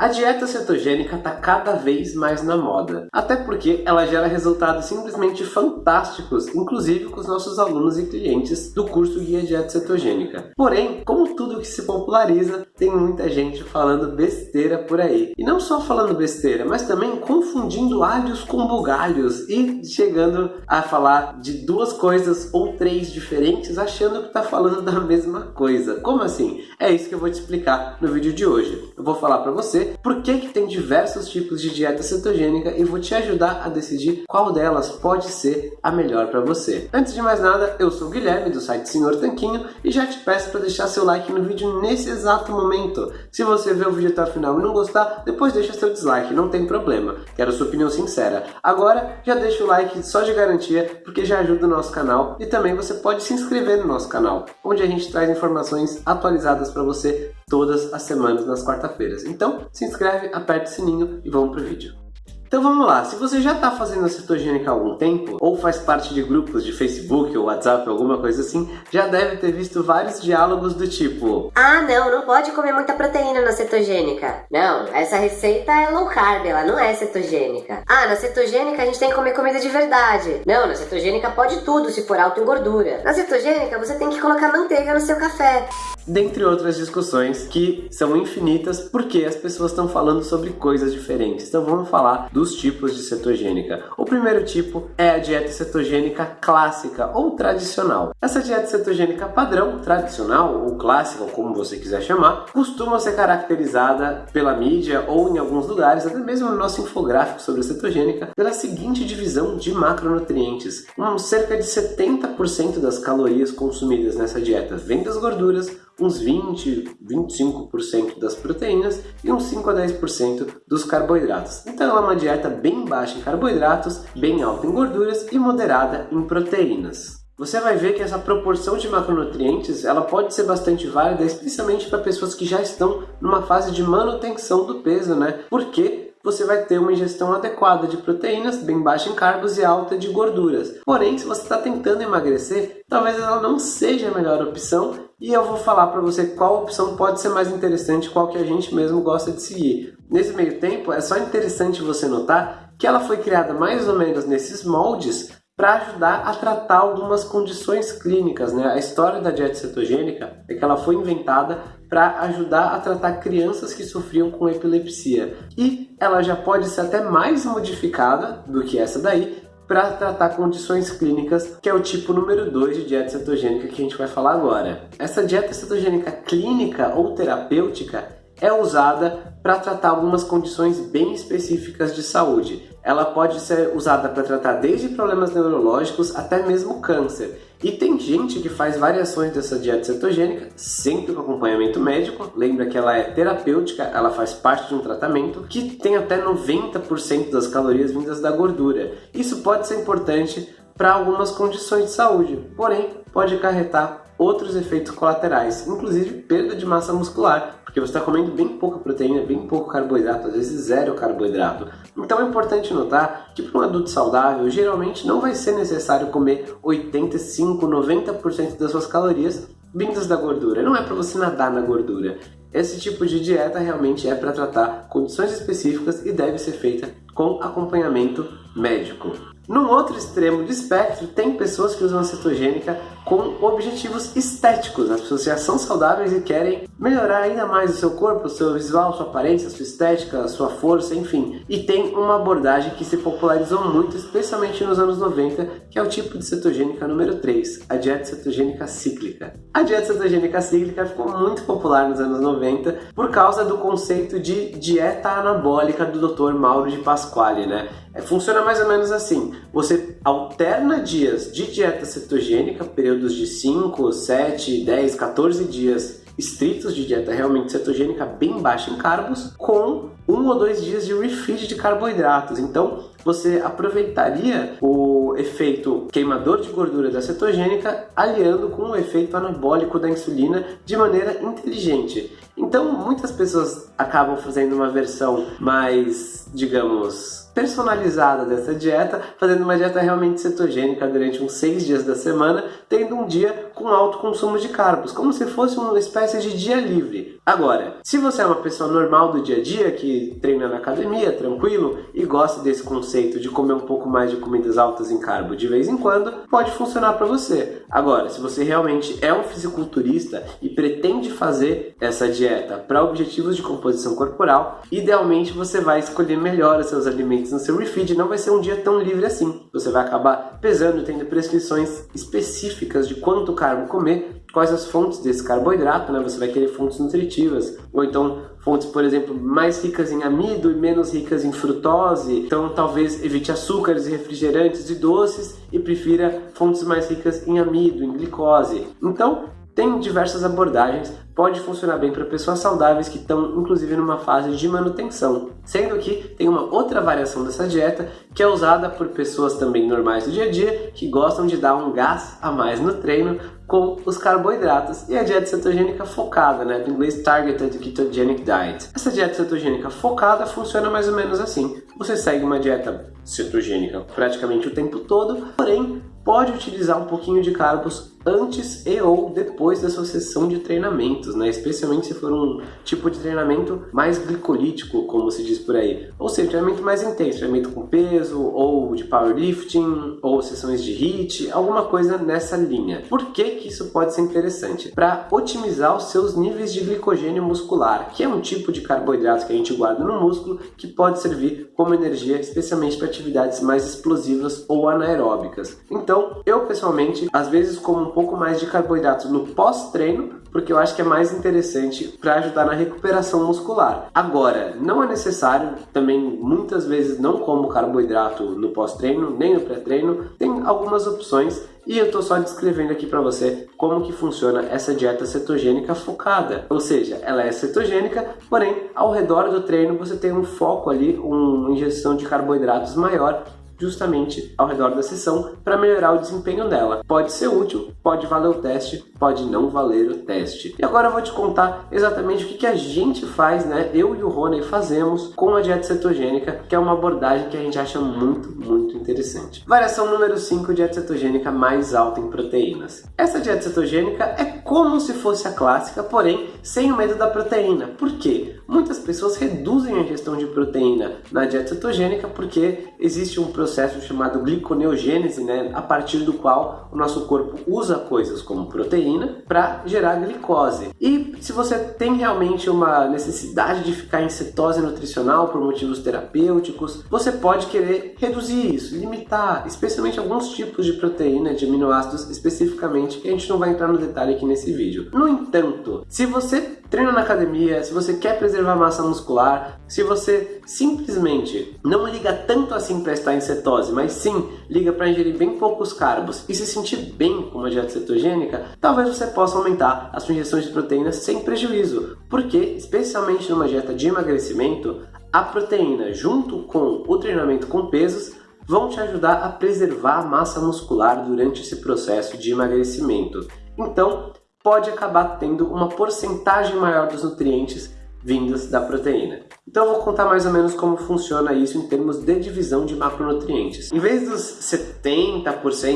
A dieta cetogênica está cada vez mais na moda, até porque ela gera resultados simplesmente fantásticos, inclusive com os nossos alunos e clientes do curso Guia Dieta Cetogênica. Porém, como tudo que se populariza, tem muita gente falando besteira por aí. E não só falando besteira, mas também confundindo alhos com bugalhos e chegando a falar de duas coisas ou três diferentes, achando que está falando da mesma coisa. Como assim? É isso que eu vou te explicar no vídeo de hoje. Eu vou falar para você por que, que tem diversos tipos de dieta cetogênica e vou te ajudar a decidir qual delas pode ser a melhor para você. Antes de mais nada, eu sou o Guilherme do site Senhor Tanquinho e já te peço para deixar seu like no vídeo nesse exato momento. Se você ver o vídeo até o final e não gostar, depois deixa seu dislike, não tem problema. Quero sua opinião sincera. Agora, já deixa o like só de garantia, porque já ajuda o nosso canal e também você pode se inscrever no nosso canal, onde a gente traz informações atualizadas para você todas as semanas nas quarta-feiras. Então, se inscreve, aperta o sininho e vamos pro vídeo. Então vamos lá, se você já está fazendo a cetogênica há algum tempo, ou faz parte de grupos de Facebook ou WhatsApp, alguma coisa assim, já deve ter visto vários diálogos do tipo Ah não, não pode comer muita proteína na cetogênica. Não, essa receita é low carb, ela não é cetogênica. Ah, na cetogênica a gente tem que comer comida de verdade. Não, na cetogênica pode tudo se for alto em gordura. Na cetogênica você tem que colocar manteiga no seu café dentre outras discussões que são infinitas porque as pessoas estão falando sobre coisas diferentes. Então vamos falar dos tipos de cetogênica. O primeiro tipo é a dieta cetogênica clássica ou tradicional. Essa dieta cetogênica padrão, tradicional ou clássica, como você quiser chamar, costuma ser caracterizada pela mídia ou em alguns lugares, até mesmo no nosso infográfico sobre a cetogênica, pela seguinte divisão de macronutrientes. Um, cerca de 70% das calorias consumidas nessa dieta vem das gorduras, uns 20, 25% das proteínas e uns 5 a 10% dos carboidratos. Então é uma dieta bem baixa em carboidratos, bem alta em gorduras e moderada em proteínas. Você vai ver que essa proporção de macronutrientes ela pode ser bastante válida, especialmente para pessoas que já estão numa fase de manutenção do peso, né? Porque você vai ter uma ingestão adequada de proteínas, bem baixa em carbos e alta de gorduras. Porém, se você está tentando emagrecer, talvez ela não seja a melhor opção e eu vou falar para você qual opção pode ser mais interessante, qual que a gente mesmo gosta de seguir. Nesse meio tempo, é só interessante você notar que ela foi criada mais ou menos nesses moldes para ajudar a tratar algumas condições clínicas. Né? A história da dieta cetogênica é que ela foi inventada para ajudar a tratar crianças que sofriam com epilepsia. E ela já pode ser até mais modificada do que essa daí para tratar condições clínicas, que é o tipo número 2 de dieta cetogênica que a gente vai falar agora. Essa dieta cetogênica clínica ou terapêutica é usada para tratar algumas condições bem específicas de saúde. Ela pode ser usada para tratar desde problemas neurológicos até mesmo câncer. E tem gente que faz variações dessa dieta cetogênica, sempre com acompanhamento médico. Lembra que ela é terapêutica, ela faz parte de um tratamento que tem até 90% das calorias vindas da gordura. Isso pode ser importante para algumas condições de saúde, porém pode acarretar outros efeitos colaterais, inclusive perda de massa muscular, porque você está comendo bem pouca proteína, bem pouco carboidrato, às vezes zero carboidrato. Então é importante notar que para um adulto saudável, geralmente não vai ser necessário comer 85, 90% das suas calorias vindas da gordura. Não é para você nadar na gordura. Esse tipo de dieta realmente é para tratar condições específicas e deve ser feita com acompanhamento médico. Num outro extremo do espectro, tem pessoas que usam a cetogênica com objetivos estéticos. As pessoas já são saudáveis e querem melhorar ainda mais o seu corpo, o seu visual, sua aparência, sua estética, sua força, enfim. E tem uma abordagem que se popularizou muito, especialmente nos anos 90, que é o tipo de cetogênica número 3, a dieta cetogênica cíclica. A dieta cetogênica cíclica ficou muito popular nos anos 90 por causa do conceito de dieta anabólica do Dr. Mauro de Pasquale, né? É, funciona mais ou menos assim: você alterna dias de dieta cetogênica, períodos de 5, 7, 10, 14 dias estritos de dieta realmente cetogênica bem baixa em carbos, com um ou dois dias de refeed de carboidratos. Então, você aproveitaria o efeito queimador de gordura da cetogênica aliando com o efeito anabólico da insulina de maneira inteligente. Então, muitas pessoas acabam fazendo uma versão mais, digamos, personalizada dessa dieta, fazendo uma dieta realmente cetogênica durante uns seis dias da semana, tendo um dia com alto consumo de carbos, como se fosse uma espécie de dia livre. Agora, se você é uma pessoa normal do dia a dia, que treina na academia, tranquilo, e gosta desse conceito de comer um pouco mais de comidas altas em carbo de vez em quando, pode funcionar para você. Agora, se você realmente é um fisiculturista e pretende fazer essa dieta para objetivos de composição corporal, idealmente você vai escolher melhor os seus alimentos no seu refeed, não vai ser um dia tão livre assim. Você vai acabar pesando, tendo prescrições específicas de quanto carbo comer quais as fontes desse carboidrato, né? Você vai querer fontes nutritivas, ou então fontes, por exemplo, mais ricas em amido e menos ricas em frutose. Então, talvez evite açúcares refrigerantes e doces e prefira fontes mais ricas em amido, em glicose. Então, tem diversas abordagens, pode funcionar bem para pessoas saudáveis que estão inclusive numa fase de manutenção. Sendo que tem uma outra variação dessa dieta que é usada por pessoas também normais do dia a dia que gostam de dar um gás a mais no treino com os carboidratos e a dieta cetogênica focada, né, do inglês Targeted Ketogenic Diet. Essa dieta cetogênica focada funciona mais ou menos assim. Você segue uma dieta cetogênica praticamente o tempo todo, porém pode utilizar um pouquinho de carbos antes e ou depois da sua sessão de treinamentos, né? especialmente se for um tipo de treinamento mais glicolítico, como se diz por aí. Ou seja, treinamento mais intenso, treinamento com peso, ou de powerlifting, ou sessões de HIIT, alguma coisa nessa linha. Por que, que isso pode ser interessante? Para otimizar os seus níveis de glicogênio muscular, que é um tipo de carboidrato que a gente guarda no músculo, que pode servir como energia, especialmente para atividades mais explosivas ou anaeróbicas. Então, eu pessoalmente, às vezes como pouco mais de carboidratos no pós-treino, porque eu acho que é mais interessante para ajudar na recuperação muscular. Agora, não é necessário, também muitas vezes não como carboidrato no pós-treino, nem no pré-treino, tem algumas opções e eu estou só descrevendo aqui para você como que funciona essa dieta cetogênica focada. Ou seja, ela é cetogênica, porém ao redor do treino você tem um foco ali, uma ingestão de carboidratos maior justamente ao redor da sessão para melhorar o desempenho dela. Pode ser útil, pode valer o teste, pode não valer o teste. E agora eu vou te contar exatamente o que, que a gente faz, né? Eu e o Rony fazemos com a dieta cetogênica, que é uma abordagem que a gente acha muito, muito interessante. Variação número 5, dieta cetogênica mais alta em proteínas. Essa dieta cetogênica é como se fosse a clássica, porém sem o medo da proteína. Por quê? Muitas pessoas reduzem a ingestão de proteína na dieta cetogênica porque existe um processo processo chamado gliconeogênese, né, a partir do qual o nosso corpo usa coisas como proteína para gerar glicose. E se você tem realmente uma necessidade de ficar em cetose nutricional por motivos terapêuticos, você pode querer reduzir isso, limitar, especialmente alguns tipos de proteína, de aminoácidos especificamente, que a gente não vai entrar no detalhe aqui nesse vídeo. No entanto, se você treina na academia, se você quer preservar massa muscular, se você simplesmente não liga tanto assim para estar em cetose, mas sim liga para ingerir bem poucos carbos e se sentir bem com uma dieta cetogênica, talvez você possa aumentar a sua ingestão de proteínas sem prejuízo, porque especialmente numa dieta de emagrecimento, a proteína junto com o treinamento com pesos vão te ajudar a preservar a massa muscular durante esse processo de emagrecimento. Então, pode acabar tendo uma porcentagem maior dos nutrientes vindos da proteína. Então eu vou contar mais ou menos como funciona isso em termos de divisão de macronutrientes. Em vez dos 70%,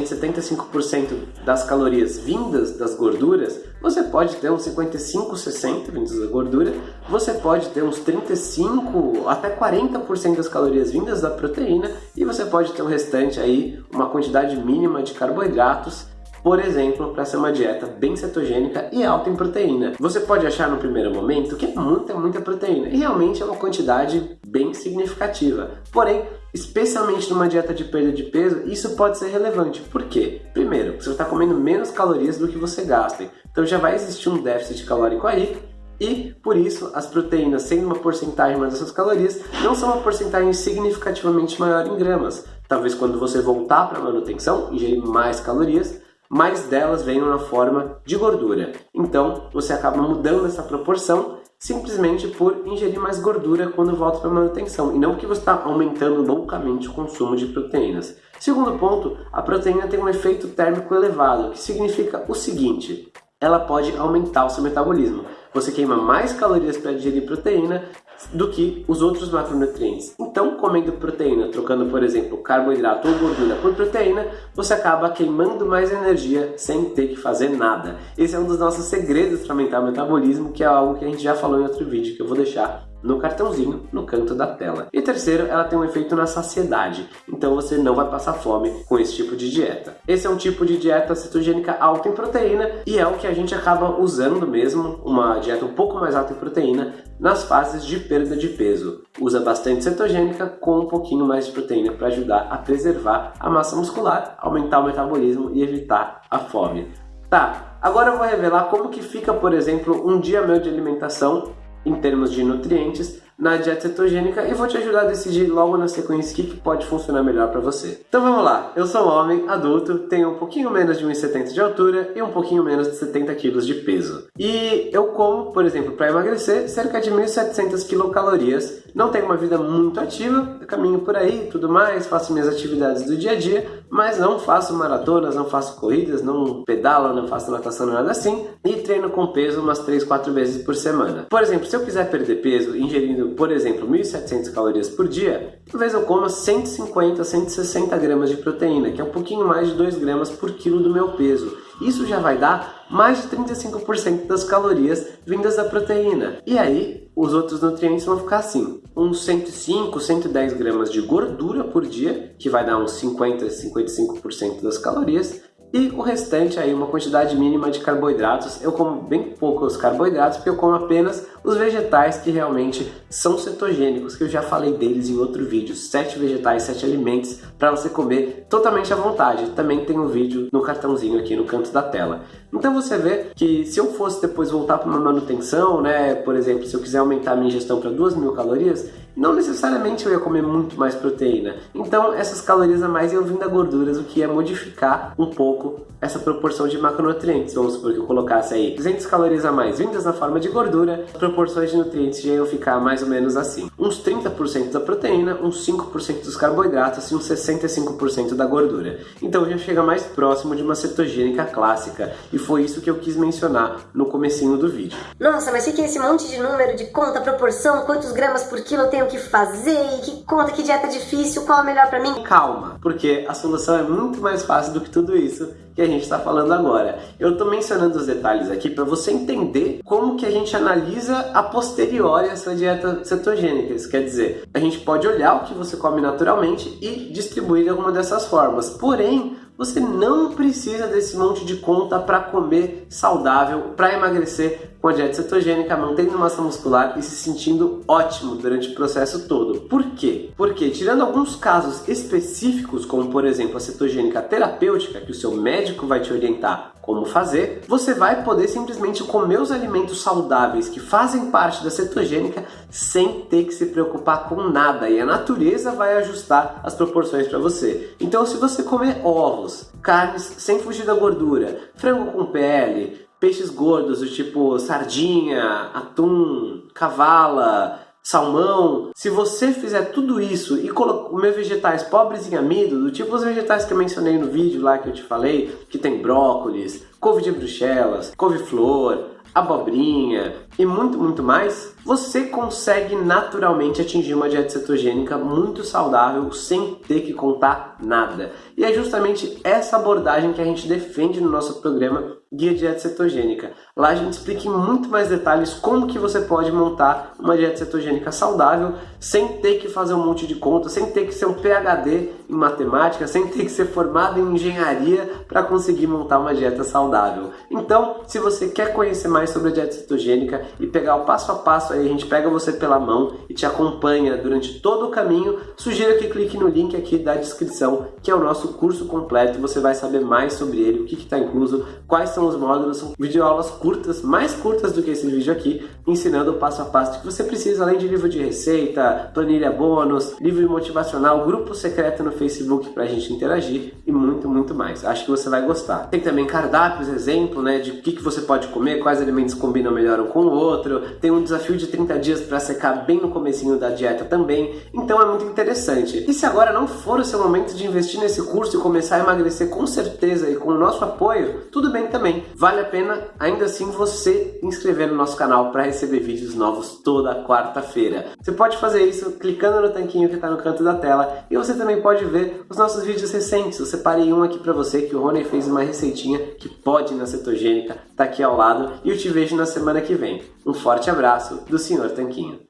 75% das calorias vindas das gorduras, você pode ter uns 55, 60 vindos da gordura, você pode ter uns 35 até 40% das calorias vindas da proteína e você pode ter o restante aí, uma quantidade mínima de carboidratos por exemplo, para ser uma dieta bem cetogênica e alta em proteína. Você pode achar no primeiro momento que é muita, muita proteína, e realmente é uma quantidade bem significativa. Porém, especialmente numa dieta de perda de peso, isso pode ser relevante. Por quê? Primeiro, você está comendo menos calorias do que você gasta, então já vai existir um déficit calórico aí, e por isso as proteínas, sendo uma porcentagem mais dessas calorias, não são uma porcentagem significativamente maior em gramas. Talvez quando você voltar para a manutenção, ingerir mais calorias, mais delas vêm na forma de gordura. Então você acaba mudando essa proporção simplesmente por ingerir mais gordura quando volta para manutenção, e não porque você está aumentando loucamente o consumo de proteínas. Segundo ponto, a proteína tem um efeito térmico elevado, que significa o seguinte, ela pode aumentar o seu metabolismo. Você queima mais calorias para digerir proteína, do que os outros macronutrientes. Então, comendo proteína, trocando, por exemplo, carboidrato ou gordura por proteína, você acaba queimando mais energia sem ter que fazer nada. Esse é um dos nossos segredos para aumentar o metabolismo, que é algo que a gente já falou em outro vídeo, que eu vou deixar no cartãozinho no canto da tela. E terceiro, ela tem um efeito na saciedade, então você não vai passar fome com esse tipo de dieta. Esse é um tipo de dieta cetogênica alta em proteína e é o que a gente acaba usando mesmo, uma dieta um pouco mais alta em proteína, nas fases de perda de peso. Usa bastante cetogênica com um pouquinho mais de proteína para ajudar a preservar a massa muscular, aumentar o metabolismo e evitar a fome. Tá, agora eu vou revelar como que fica, por exemplo, um dia meu de alimentação em termos de nutrientes na dieta cetogênica e vou te ajudar a decidir logo na sequência o que, que pode funcionar melhor para você. Então vamos lá, eu sou um homem adulto, tenho um pouquinho menos de 1,70 de altura e um pouquinho menos de 70 kg de peso. E eu como, por exemplo, para emagrecer, cerca de 1.700 quilocalorias. Não tenho uma vida muito ativa, caminho por aí tudo mais, faço minhas atividades do dia a dia, mas não faço maratonas, não faço corridas, não pedalo, não faço natação, nada assim, e treino com peso umas 3, 4 vezes por semana. Por exemplo, se eu quiser perder peso ingerindo por exemplo, 1.700 calorias por dia, talvez eu coma 150, 160 gramas de proteína, que é um pouquinho mais de 2 gramas por quilo do meu peso. Isso já vai dar mais de 35% das calorias vindas da proteína. E aí, os outros nutrientes vão ficar assim, uns 105, 110 gramas de gordura por dia, que vai dar uns 50, 55% das calorias, e o restante aí, uma quantidade mínima de carboidratos. Eu como bem poucos carboidratos, porque eu como apenas os vegetais que realmente são cetogênicos, que eu já falei deles em outro vídeo. Sete vegetais, sete alimentos para você comer totalmente à vontade. Também tem um vídeo no cartãozinho aqui no canto da tela. Então você vê que se eu fosse depois voltar para uma manutenção, né, por exemplo, se eu quiser aumentar a minha ingestão para 2 mil calorias, não necessariamente eu ia comer muito mais proteína. Então essas calorias a mais iam vir da gorduras, o que ia modificar um pouco essa proporção de macronutrientes. Vamos supor que eu colocasse aí 200 calorias a mais vindas na forma de gordura, as proporções de nutrientes já iam ficar mais ou menos assim. Uns 30% da proteína, uns 5% dos carboidratos e uns 65% da gordura. Então já chega mais próximo de uma cetogênica clássica e foi isso que eu quis mencionar no comecinho do vídeo. Nossa, mas o que é esse monte de número de conta, proporção, quantos gramas por quilo eu tenho que fazer, e que conta, que dieta difícil, qual é melhor para mim? Calma, porque a solução é muito mais fácil do que tudo isso que a gente está falando agora. Eu estou mencionando os detalhes aqui para você entender como que a gente analisa a posteriori essa dieta cetogênica. Isso quer dizer, a gente pode olhar o que você come naturalmente e distribuir de alguma dessas formas. Porém, você não precisa desse monte de conta para comer saudável, para emagrecer com a dieta cetogênica, mantendo massa muscular e se sentindo ótimo durante o processo todo. Por quê? Porque, tirando alguns casos específicos, como por exemplo a cetogênica terapêutica, que o seu médico vai te orientar como fazer, você vai poder simplesmente comer os alimentos saudáveis que fazem parte da cetogênica sem ter que se preocupar com nada e a natureza vai ajustar as proporções para você. Então, se você comer ovos, carnes sem fugir da gordura, frango com pele, peixes gordos do tipo sardinha, atum, cavala, salmão, se você fizer tudo isso e comer vegetais pobres em amido, do tipo os vegetais que eu mencionei no vídeo lá que eu te falei, que tem brócolis, couve de bruxelas, couve-flor, abobrinha e muito, muito mais, você consegue naturalmente atingir uma dieta cetogênica muito saudável sem ter que contar nada. E é justamente essa abordagem que a gente defende no nosso programa Guia Dieta Cetogênica. Lá a gente explica em muito mais detalhes como que você pode montar uma dieta cetogênica saudável sem ter que fazer um monte de contas, sem ter que ser um PhD em matemática, sem ter que ser formado em engenharia para conseguir montar uma dieta saudável. Então, se você quer conhecer mais sobre a dieta cetogênica e pegar o passo a passo aí, a gente pega você pela mão e te acompanha durante todo o caminho, sugiro que clique no link aqui da descrição, que é o nosso curso completo, você vai saber mais sobre ele, o que está incluso, quais são os módulos, são videoaulas curtas, mais curtas do que esse vídeo aqui, ensinando o passo a passo que você precisa, além de livro de receita, planilha bônus, livro motivacional, grupo secreto no Facebook para a gente interagir e muito, muito mais. Acho que você vai gostar. Tem também cardápios, exemplo, né, de o que, que você pode comer, quais alimentos combinam melhor um com o outro. Tem um desafio de 30 dias para secar bem no comecinho da dieta também. Então é muito interessante. E se agora não for o seu momento de investir nesse curso e começar a emagrecer com certeza e com o nosso apoio, tudo bem também. Vale a pena ainda assim você inscrever no nosso canal para receber vídeos novos toda quarta-feira. Você pode fazer isso clicando no tanquinho que está no canto da tela e você também pode ver os nossos vídeos recentes. Eu separei um aqui para você que o Rony fez uma receitinha que pode na cetogênica, tá aqui ao lado e eu te vejo na semana que vem. Um forte abraço do Sr. Tanquinho.